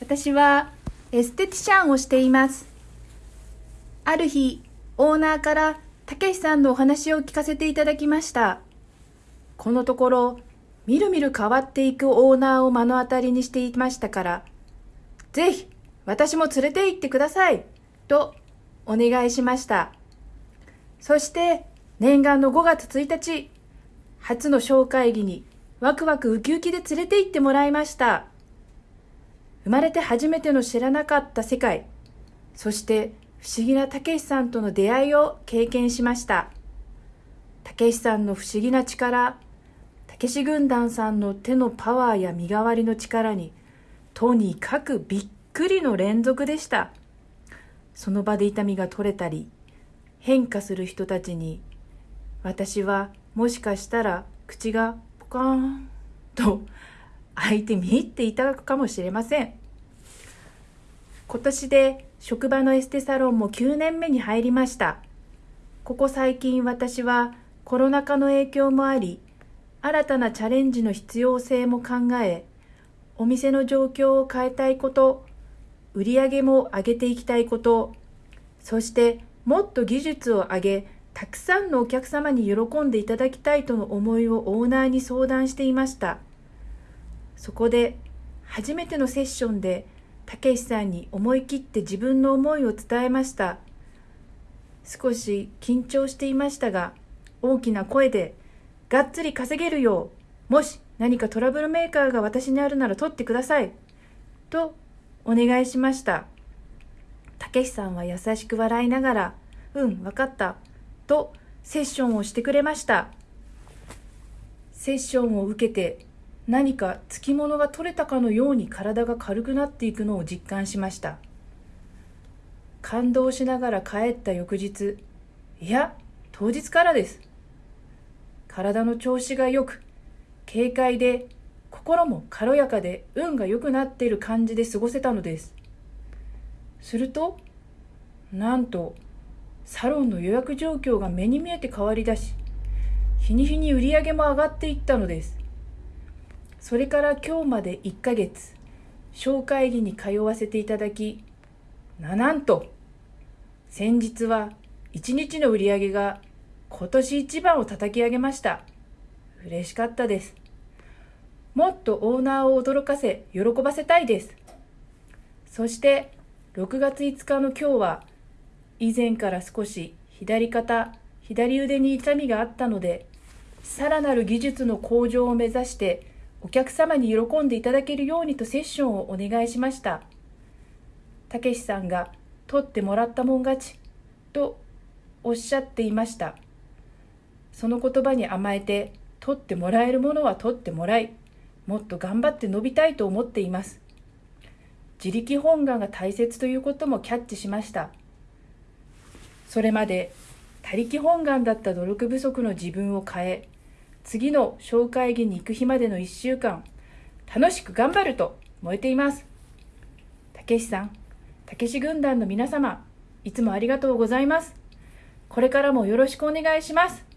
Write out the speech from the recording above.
私はエステティシャンをしています。ある日、オーナーからたけしさんのお話を聞かせていただきました。このところ、みるみる変わっていくオーナーを目の当たりにしていましたから、ぜひ私も連れて行ってくださいとお願いしました。そして念願の5月1日、初の小会議にワクワクウキウキで連れて行ってもらいました。生まれて初めての知らなかった世界、そして不思議なたけしさんとの出会いを経験しました。たけしさんの不思議な力、たけし軍団さんの手のパワーや身代わりの力に、とにかくびっくりの連続でした。その場で痛みが取れたり、変化する人たちに、私はもしかしたら口がポカーンと開いて見入っていただくかもしれません。今年で職場のエステサロンも9年目に入りました。ここ最近私はコロナ禍の影響もあり、新たなチャレンジの必要性も考え、お店の状況を変えたいこと、売り上げも上げていきたいこと、そしてもっと技術を上げ、たくさんのお客様に喜んでいただきたいとの思いをオーナーに相談していました。そこで初めてのセッションでたけしさんに思い切って自分の思いを伝えました。少し緊張していましたが、大きな声で、がっつり稼げるよう、もし何かトラブルメーカーが私にあるなら取ってください。とお願いしました。たけしさんは優しく笑いながら、うん、わかった。とセッションをしてくれました。セッションを受けて何かつきものが取れたかのように体が軽くなっていくのを実感しました。感動しながら帰った翌日、いや、当日からです。体の調子が良く、軽快で、心も軽やかで運が良くなっている感じで過ごせたのです。すると、なんと、サロンの予約状況が目に見えて変わりだし、日に日に売り上げも上がっていったのです。それから今日まで1ヶ月、紹介日に通わせていただき、な、なんと、先日は1日の売り上げが今年一番を叩き上げました。嬉しかったです。もっとオーナーを驚かせ、喜ばせたいです。そして、6月5日の今日は、以前から少し左肩、左腕に痛みがあったので、さらなる技術の向上を目指して、お客様に喜んでいただけるようにとセッションをお願いしました。たけしさんが、取ってもらったもん勝ち、とおっしゃっていました。その言葉に甘えて、取ってもらえるものは取ってもらい、もっと頑張って伸びたいと思っています。自力本願が大切ということもキャッチしました。それまで他力本願だった努力不足の自分を変え、次の紹介議に行く日までの1週間、楽しく頑張ると燃えています。たけしさん、たけし軍団の皆様、いつもありがとうございます。これからもよろしくお願いします。